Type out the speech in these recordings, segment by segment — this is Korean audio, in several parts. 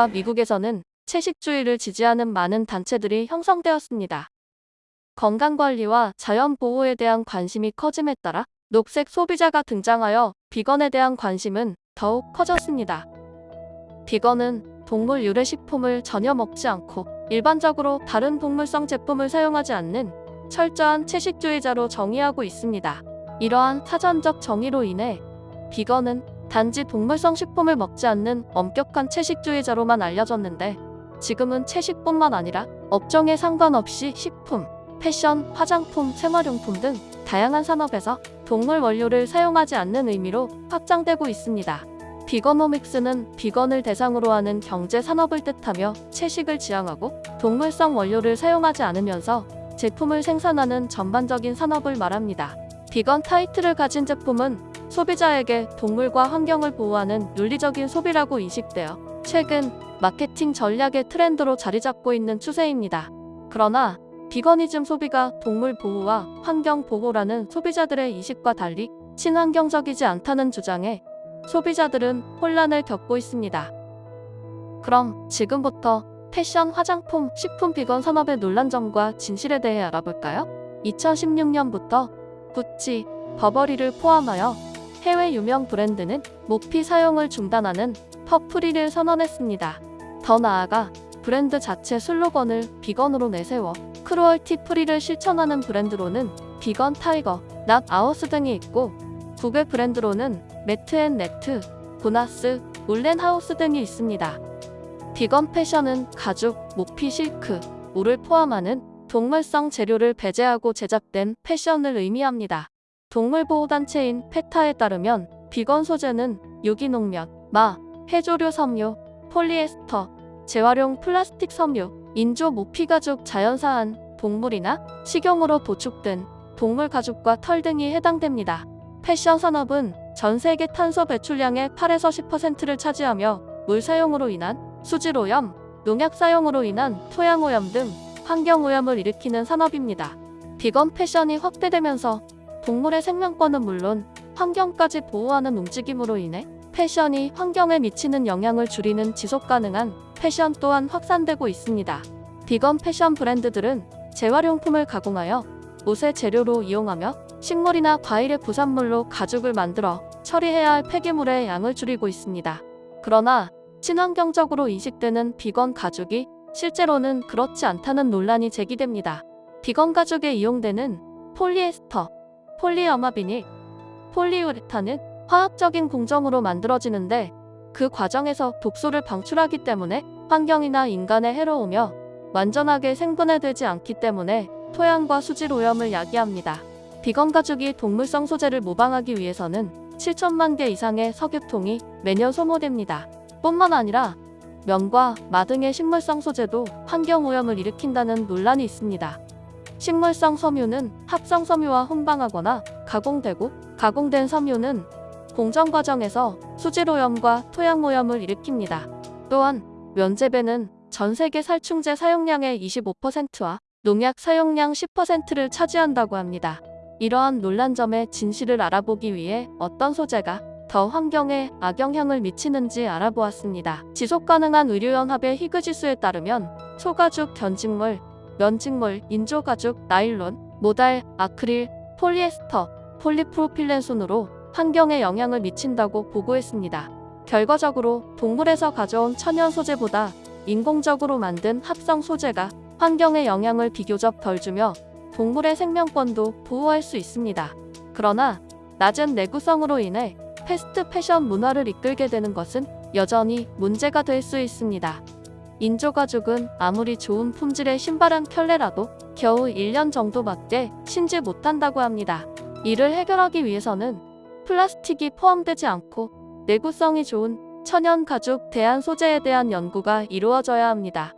20세기 영국과 미국에서는 채식주의를 지지하는 많은 단체들이 형성되었습니다. 건강관리와 자연보호에 대한 관심이 커짐에 따라 녹색 소비자가 등장하여 비건에 대한 관심은 더욱 커졌습니다. 비건은 동물 유래 식품을 전혀 먹지 않고 일반적으로 다른 동물성 제품을 사용하지 않는 철저한 채식주의자로 정의하고 있습니다. 이러한 사전적 정의로 인해 비건은 단지 동물성 식품을 먹지 않는 엄격한 채식주의자로만 알려졌는데 지금은 채식뿐만 아니라 업종에 상관없이 식품, 패션, 화장품, 생활용품 등 다양한 산업에서 동물 원료를 사용하지 않는 의미로 확장되고 있습니다. 비건오믹스는 비건을 대상으로 하는 경제 산업을 뜻하며 채식을 지향하고 동물성 원료를 사용하지 않으면서 제품을 생산하는 전반적인 산업을 말합니다. 비건 타이틀을 가진 제품은 소비자에게 동물과 환경을 보호하는 윤리적인 소비라고 인식되어 최근 마케팅 전략의 트렌드로 자리 잡고 있는 추세입니다. 그러나 비거니즘 소비가 동물 보호와 환경 보호라는 소비자들의 이식과 달리 친환경적이지 않다는 주장에 소비자들은 혼란을 겪고 있습니다. 그럼 지금부터 패션, 화장품, 식품 비건 산업의 논란점과 진실에 대해 알아볼까요? 2016년부터 구찌, 버버리를 포함하여 해외 유명 브랜드는 모피 사용을 중단하는 퍼프리를 선언했습니다. 더 나아가 브랜드 자체 슬로건을 비건으로 내세워 cruelty free를 실천하는 브랜드로는 비건 타이거, 낫 아워스 등이 있고 국외 브랜드로는 매트 앤 나트, 보나스, 울렌 하우스 등이 있습니다. 비건 패션은 가죽, 모피 실크, 울을 포함하는 동물성 재료를 배제하고 제작된 패션을 의미합니다. 동물보호단체인 페타에 따르면 비건 소재는 유기농면, 마, 해조류 섬유, 폴리에스터, 재활용 플라스틱 섬유, 인조 모피 가죽 자연사한 동물이나 식용으로 도축된 동물 가죽과 털 등이 해당됩니다. 패션 산업은 전 세계 탄소 배출량의 8에서 10%를 차지하며 물 사용으로 인한 수질 오염, 농약 사용으로 인한 토양 오염 등 환경 오염을 일으키는 산업입니다. 비건 패션이 확대되면서 동물의 생명권은 물론 환경까지 보호하는 움직임으로 인해 패션이 환경에 미치는 영향을 줄이는 지속 가능한 패션 또한 확산되고 있습니다. 비건 패션 브랜드들은 재활용품을 가공하여 옷의 재료로 이용하며 식물이나 과일의 부산물로 가죽을 만들어 처리해야 할 폐기물의 양을 줄이고 있습니다. 그러나 친환경적으로 인식되는 비건 가죽이 실제로는 그렇지 않다는 논란이 제기됩니다. 비건 가죽에 이용되는 폴리에스터, 폴리어마 비닐, 폴리우레탄은 화학적인 공정으로 만들어지는데 그 과정에서 독소를 방출하기 때문에 환경이나 인간에 해로우며 완전하게 생분해되지 않기 때문에 토양과 수질 오염을 야기합니다. 비건 가죽이 동물성 소재를 모방하기 위해서는 7천만 개 이상의 석유통이 매년 소모됩니다. 뿐만 아니라 면과 마 등의 식물성 소재도 환경오염을 일으킨다는 논란이 있습니다. 식물성 섬유는 합성 섬유와 혼방하거나 가공되고 가공된 섬유는 공정 과정에서 수질오염과 토양오염을 일으킵니다. 또한 면재배는 전 세계 살충제 사용량의 25%와 농약 사용량 10%를 차지한다고 합니다. 이러한 논란점의 진실을 알아보기 위해 어떤 소재가 더 환경에 악영향을 미치는지 알아보았습니다. 지속가능한 의료연합의 희그지수에 따르면 소가죽, 견직물, 면직물, 인조가죽, 나일론, 모달, 아크릴, 폴리에스터, 폴리프로필렌 순으로 환경에 영향을 미친다고 보고했습니다. 결과적으로 동물에서 가져온 천연 소재보다 인공적으로 만든 합성 소재가 환경에 영향을 비교적 덜 주며 동물의 생명권도 보호할 수 있습니다. 그러나 낮은 내구성으로 인해 패스트 패션 문화를 이끌게 되는 것은 여전히 문제가 될 수 있습니다. 인조가죽은 아무리 좋은 품질의 신발 한 켤레라도 겨우 1년 정도밖에 신지 못한다고 합니다. 이를 해결하기 위해서는 플라스틱이 포함되지 않고 내구성이 좋은 천연 가죽 대안 소재에 대한 연구가 이루어져야 합니다.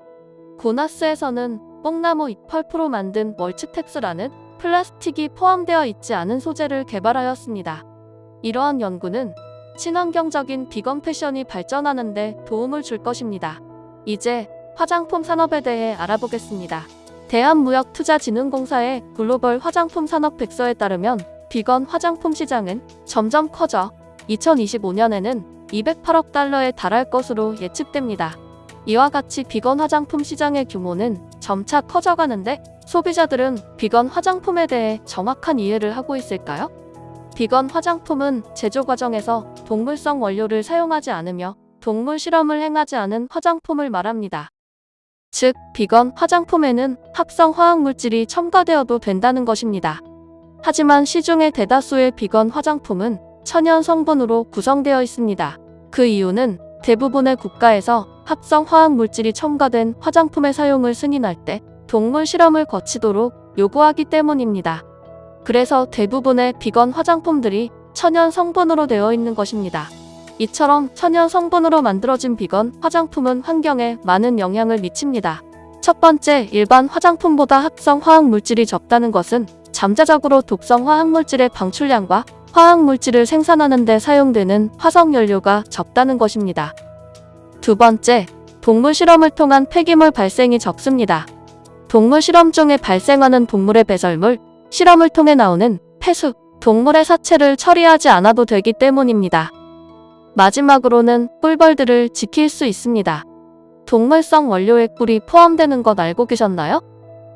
고나스에서는 뽕나무 잎펄프로 만든 멀치텍스라는 플라스틱이 포함되어 있지 않은 소재를 개발하였습니다. 이러한 연구는 친환경적인 비건 패션이 발전하는 데 도움을 줄 것입니다. 이제 화장품 산업에 대해 알아보겠습니다. 대한무역투자진흥공사의 글로벌 화장품 산업 백서에 따르면 비건 화장품 시장은 점점 커져 2025년에는 208억 달러에 달할 것으로 예측됩니다. 이와 같이 비건 화장품 시장의 규모는 점차 커져가는데 소비자들은 비건 화장품에 대해 정확한 이해를 하고 있을까요? 비건 화장품은 제조 과정에서 동물성 원료를 사용하지 않으며 동물 실험을 행하지 않은 화장품을 말합니다. 즉, 비건 화장품에는 합성 화학물질이 첨가되어도 된다는 것입니다. 하지만 시중의 대다수의 비건 화장품은 천연 성분으로 구성되어 있습니다. 그 이유는 대부분의 국가에서 합성 화학물질이 첨가된 화장품의 사용을 승인할 때 동물 실험을 거치도록 요구하기 때문입니다. 그래서 대부분의 비건 화장품들이 천연 성분으로 되어 있는 것입니다. 이처럼 천연 성분으로 만들어진 비건 화장품은 환경에 많은 영향을 미칩니다. 첫 번째, 일반 화장품보다 합성 화학물질이 적다는 것은 잠재적으로 독성 화학물질의 방출량과 화학물질을 생산하는 데 사용되는 화석연료가 적다는 것입니다. 두 번째, 동물 실험을 통한 폐기물 발생이 적습니다. 동물 실험 중에 발생하는 동물의 배설물, 실험을 통해 나오는 폐수, 동물의 사체를 처리하지 않아도 되기 때문입니다. 마지막으로는 꿀벌들을 지킬 수 있습니다. 동물성 원료에 꿀이 포함되는 것 알고 계셨나요?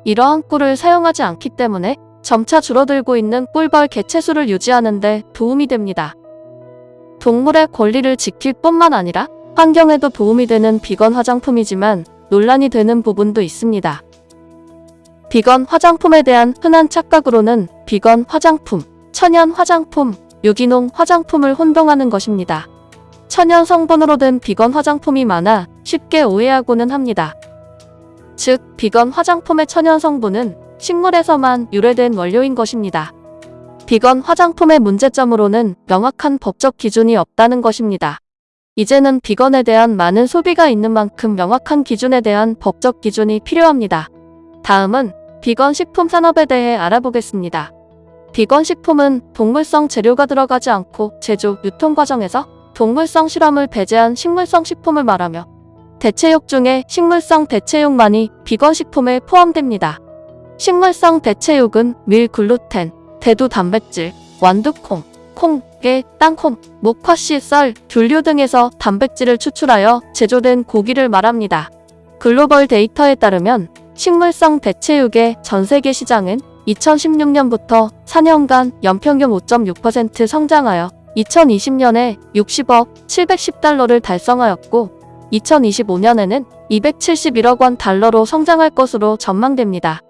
이러한 꿀을 사용하지 않기 때문에 점차 줄어들고 있는 꿀벌 개체수를 유지하는 데 도움이 됩니다. 동물의 권리를 지킬 뿐만 아니라 환경에도 도움이 되는 비건 화장품이지만 논란이 되는 부분도 있습니다. 비건 화장품에 대한 흔한 착각으로는 비건 화장품, 천연 화장품, 유기농 화장품을 혼동하는 것입니다. 천연 성분으로 된 비건 화장품이 많아 쉽게 오해하고는 합니다. 즉, 비건 화장품의 천연 성분은 식물에서만 유래된 원료인 것입니다. 비건 화장품의 문제점으로는 명확한 법적 기준이 없다는 것입니다. 이제는 비건에 대한 많은 소비가 있는 만큼 명확한 기준에 대한 법적 기준이 필요합니다. 다음은 비건 식품 산업에 대해 알아보겠습니다. 비건 식품은 동물성 재료가 들어가지 않고 제조, 유통 과정에서 동물성 실험을 배제한 식물성 식품을 말하며 대체육 중에 식물성 대체육만이 비건 식품에 포함됩니다. 식물성 대체육은 밀, 글루텐, 대두 단백질, 완두콩, 콩, 깨, 땅콩, 목화씨, 쌀, 귤류 등에서 단백질을 추출하여 제조된 고기를 말합니다. 글로벌 데이터에 따르면 식물성 대체육의 전 세계 시장은 2016년부터 4년간 연평균 5.6% 성장하여 2020년에 60억 710달러를 달성하였고 2025년에는 271억 원 달러로 성장할 것으로 전망됩니다.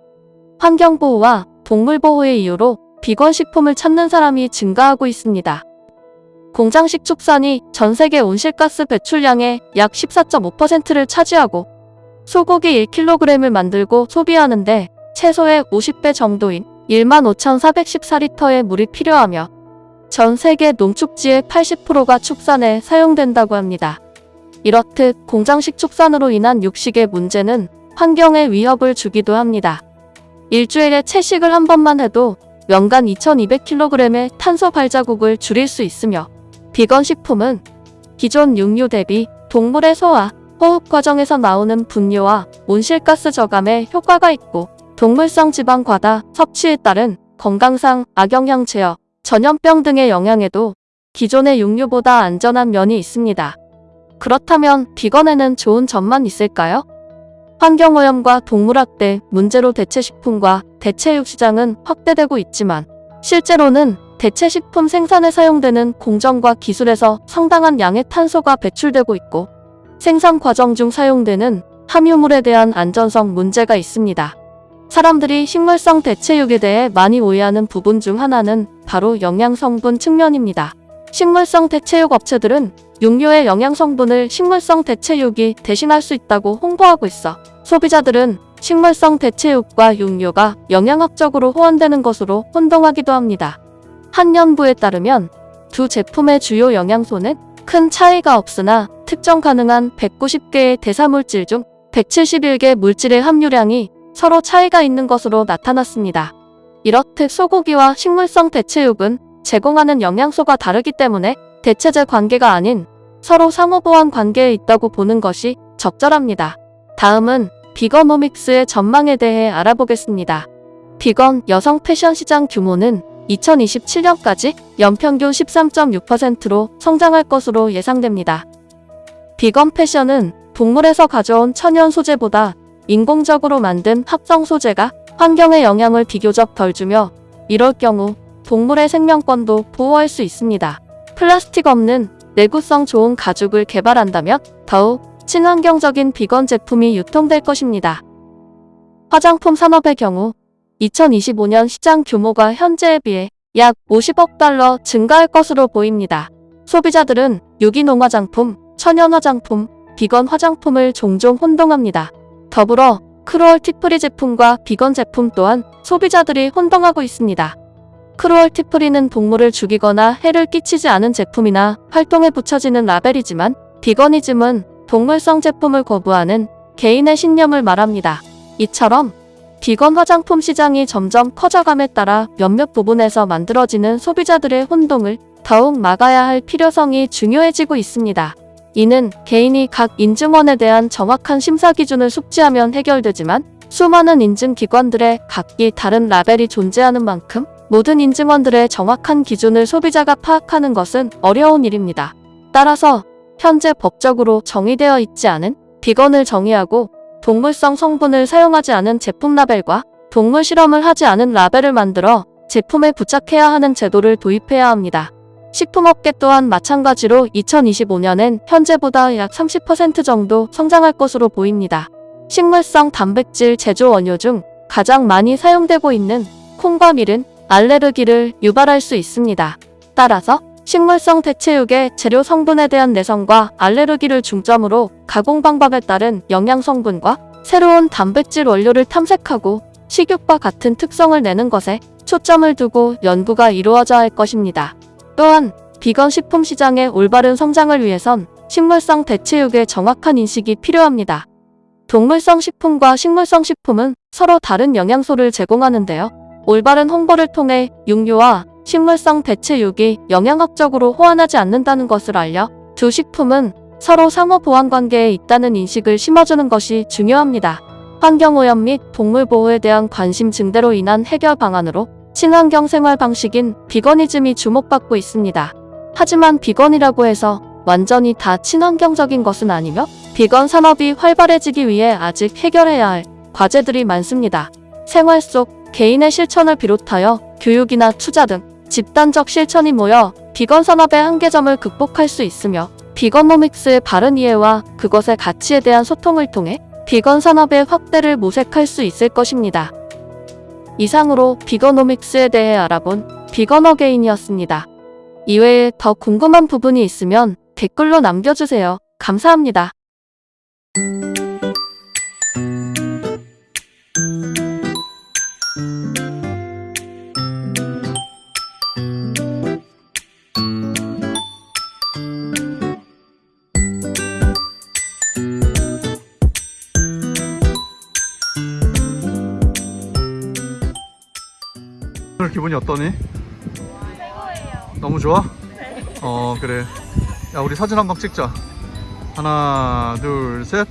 환경보호와 동물보호의 이유로 비건 식품을 찾는 사람이 증가하고 있습니다. 공장식 축산이 전 세계 온실가스 배출량의 약 14.5%를 차지하고 소고기 1kg을 만들고 소비하는데 최소의 50배 정도인 15,414리터의 물이 필요하며 전 세계 농축지의 80%가 축산에 사용된다고 합니다. 이렇듯 공장식 축산으로 인한 육식의 문제는 환경에 위협을 주기도 합니다. 일주일에 채식을 한 번만 해도 연간 2200kg의 탄소 발자국을 줄일 수 있으며 비건 식품은 기존 육류 대비 동물의 소화, 호흡 과정에서 나오는 분뇨와 온실가스 저감에 효과가 있고 동물성 지방 과다 섭취에 따른 건강상 악영향 제어, 전염병 등의 영향에도 기존의 육류보다 안전한 면이 있습니다. 그렇다면 비건에는 좋은 점만 있을까요? 환경오염과 동물학대 문제로 대체식품과 대체육 시장은 확대되고 있지만 실제로는 대체식품 생산에 사용되는 공정과 기술에서 상당한 양의 탄소가 배출되고 있고 생산 과정 중 사용되는 함유물에 대한 안전성 문제가 있습니다. 사람들이 식물성 대체육에 대해 많이 오해하는 부분 중 하나는 바로 영양성분 측면입니다. 식물성 대체육 업체들은 육류의 영양성분을 식물성 대체육이 대신할 수 있다고 홍보하고 있어 소비자들은 식물성 대체육과 육류가 영양학적으로 호환되는 것으로 혼동하기도 합니다. 한 연구에 따르면 두 제품의 주요 영양소는 큰 차이가 없으나 특정 가능한 190개의 대사물질 중 171개 물질의 함유량이 서로 차이가 있는 것으로 나타났습니다. 이렇듯 소고기와 식물성 대체육은 제공하는 영양소가 다르기 때문에 대체제 관계가 아닌 서로 상호보완 관계에 있다고 보는 것이 적절합니다. 다음은 비건오믹스의 전망에 대해 알아보겠습니다. 비건 여성 패션 시장 규모는 2027년까지 연평균 13.6%로 성장할 것으로 예상됩니다. 비건 패션은 동물에서 가져온 천연 소재보다 인공적으로 만든 합성 소재가 환경에 영향을 비교적 덜 주며 이럴 경우 동물의 생명권도 보호할 수 있습니다. 플라스틱 없는 내구성 좋은 가죽을 개발한다면 더욱 친환경적인 비건 제품이 유통될 것입니다. 화장품 산업의 경우 2025년 시장 규모가 현재에 비해 약 50억 달러 증가할 것으로 보입니다. 소비자들은 유기농 화장품, 천연 화장품, 비건 화장품을 종종 혼동합니다. 더불어 cruelty free 제품과 비건 제품 또한 소비자들이 혼동하고 있습니다. cruelty free는 동물을 죽이거나 해를 끼치지 않은 제품이나 활동에 붙여지는 라벨이지만 비거니즘은 동물성 제품을 거부하는 개인의 신념을 말합니다. 이처럼 비건 화장품 시장이 점점 커져감에 따라 몇몇 부분에서 만들어지는 소비자들의 혼동을 더욱 막아야 할 필요성이 중요해지고 있습니다. 이는 개인이 각 인증원에 대한 정확한 심사 기준을 숙지하면 해결되지만 수많은 인증기관들의 각기 다른 라벨이 존재하는 만큼 모든 인증원들의 정확한 기준을 소비자가 파악하는 것은 어려운 일입니다. 따라서 현재 법적으로 정의되어 있지 않은 비건을 정의하고 동물성 성분을 사용하지 않은 제품 라벨과 동물 실험을 하지 않은 라벨을 만들어 제품에 부착해야 하는 제도를 도입해야 합니다. 식품업계 또한 마찬가지로 2025년엔 현재보다 약 30% 정도 성장할 것으로 보입니다. 식물성 단백질 제조 원료 중 가장 많이 사용되고 있는 콩과 밀은 알레르기를 유발할 수 있습니다. 따라서 식물성 대체육의 재료 성분에 대한 내성과 알레르기를 중점으로 가공 방법에 따른 영양 성분과 새로운 단백질 원료를 탐색하고 식욕과 같은 특성을 내는 것에 초점을 두고 연구가 이루어져야 할 것입니다. 또한 비건 식품 시장의 올바른 성장을 위해선 식물성 대체육의 정확한 인식이 필요합니다. 동물성 식품과 식물성 식품은 서로 다른 영양소를 제공하는데요. 올바른 홍보를 통해 육류와 식물성 대체육이 영양학적으로 호환하지 않는다는 것을 알려 두 식품은 서로 상호 보완 관계에 있다는 인식을 심어주는 것이 중요합니다. 환경오염 및 동물 보호에 대한 관심 증대로 인한 해결 방안으로 친환경 생활 방식인 비거니즘이 주목받고 있습니다. 하지만 비건이라고 해서 완전히 다 친환경적인 것은 아니며 비건 산업이 활발해지기 위해 아직 해결해야 할 과제들이 많습니다. 생활 속 개인의 실천을 비롯하여 교육이나 투자 등 집단적 실천이 모여 비건 산업의 한계점을 극복할 수 있으며 비건노믹스의 바른 이해와 그것의 가치에 대한 소통을 통해 비건 산업의 확대를 모색할 수 있을 것입니다. 이상으로 비건노믹스에 대해 알아본 비건어게인이었습니다. 이외에 더 궁금한 부분이 있으면 댓글로 남겨주세요. 감사합니다. 기분이 어떠니? 너무 좋아? 어 그래. 야 우리 사진 한 방 찍자. 하나 둘 셋